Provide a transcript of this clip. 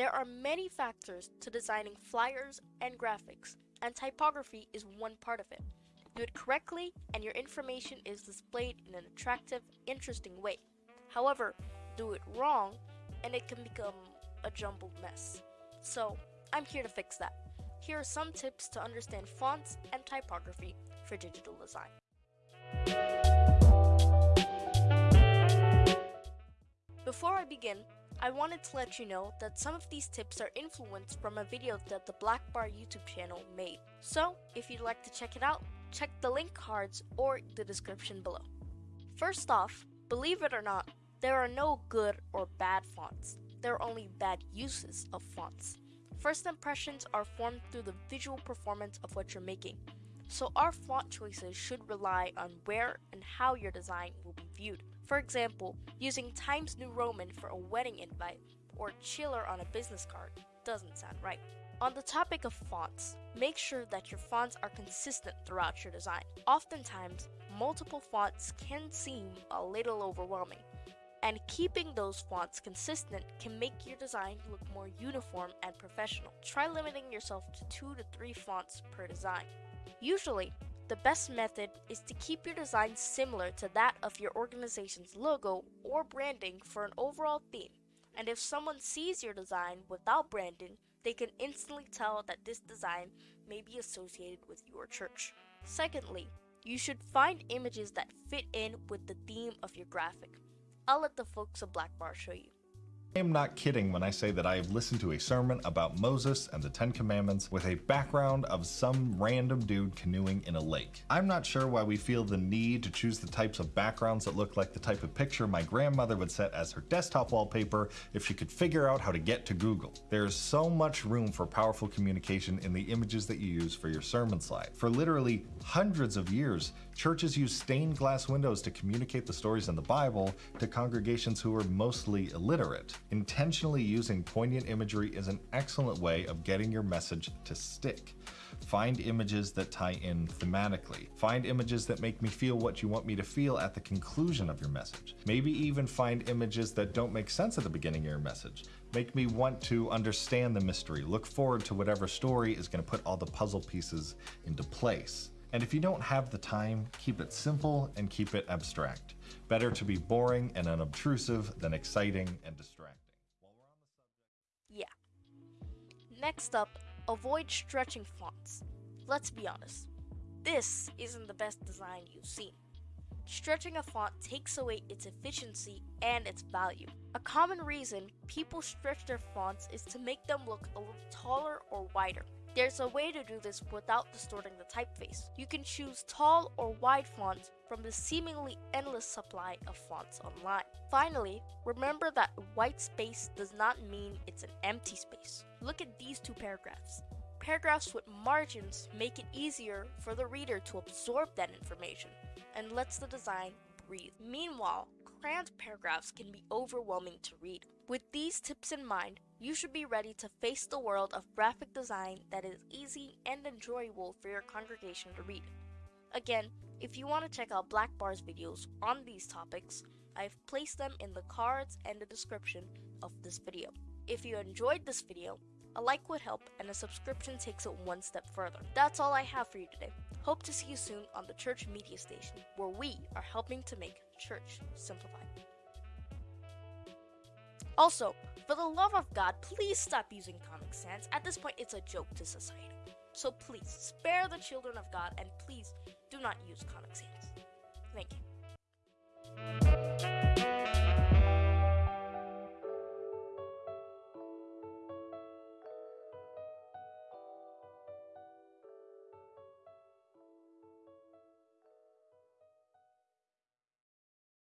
There are many factors to designing flyers and graphics, and typography is one part of it. Do it correctly, and your information is displayed in an attractive, interesting way. However, do it wrong, and it can become a jumbled mess. So, I'm here to fix that. Here are some tips to understand fonts and typography for digital design. I wanted to let you know that some of these tips are influenced from a video that the Black Bar YouTube channel made. So, if you'd like to check it out, check the link cards or the description below. First off, believe it or not, there are no good or bad fonts. There are only bad uses of fonts. First impressions are formed through the visual performance of what you're making. So our font choices should rely on where and how your design will be viewed. For example, using Times New Roman for a wedding invite or chiller on a business card doesn't sound right. On the topic of fonts, make sure that your fonts are consistent throughout your design. Oftentimes, multiple fonts can seem a little overwhelming, and keeping those fonts consistent can make your design look more uniform and professional. Try limiting yourself to two to three fonts per design. Usually, the best method is to keep your design similar to that of your organization's logo or branding for an overall theme. And if someone sees your design without branding, they can instantly tell that this design may be associated with your church. Secondly, you should find images that fit in with the theme of your graphic. I'll let the folks of Black Bar show you. I am not kidding when I say that I have listened to a sermon about Moses and the Ten Commandments with a background of some random dude canoeing in a lake. I'm not sure why we feel the need to choose the types of backgrounds that look like the type of picture my grandmother would set as her desktop wallpaper if she could figure out how to get to Google. There's so much room for powerful communication in the images that you use for your sermon slide. For literally hundreds of years, churches used stained glass windows to communicate the stories in the Bible to congregations who were mostly illiterate. Intentionally using poignant imagery is an excellent way of getting your message to stick. Find images that tie in thematically. Find images that make me feel what you want me to feel at the conclusion of your message. Maybe even find images that don't make sense at the beginning of your message. Make me want to understand the mystery. Look forward to whatever story is going to put all the puzzle pieces into place. And if you don't have the time, keep it simple and keep it abstract. Better to be boring and unobtrusive than exciting and distracting. Yeah. Next up, avoid stretching fonts. Let's be honest, this isn't the best design you've seen. Stretching a font takes away its efficiency and its value. A common reason people stretch their fonts is to make them look a little taller or wider. There's a way to do this without distorting the typeface. You can choose tall or wide fonts from the seemingly endless supply of fonts online. Finally, remember that white space does not mean it's an empty space. Look at these two paragraphs. Paragraphs with margins make it easier for the reader to absorb that information and lets the design breathe. Meanwhile, cramped paragraphs can be overwhelming to read. With these tips in mind, you should be ready to face the world of graphic design that is easy and enjoyable for your congregation to read. Again, if you want to check out Black Bar's videos on these topics, I've placed them in the cards and the description of this video. If you enjoyed this video, a like would help and a subscription takes it one step further. That's all I have for you today. Hope to see you soon on the Church Media Station, where we are helping to make church simplified. Also, for the love of God, please stop using Comic Sans. At this point, it's a joke to society. So please, spare the children of God and please do not use Comic Sans. Thank you.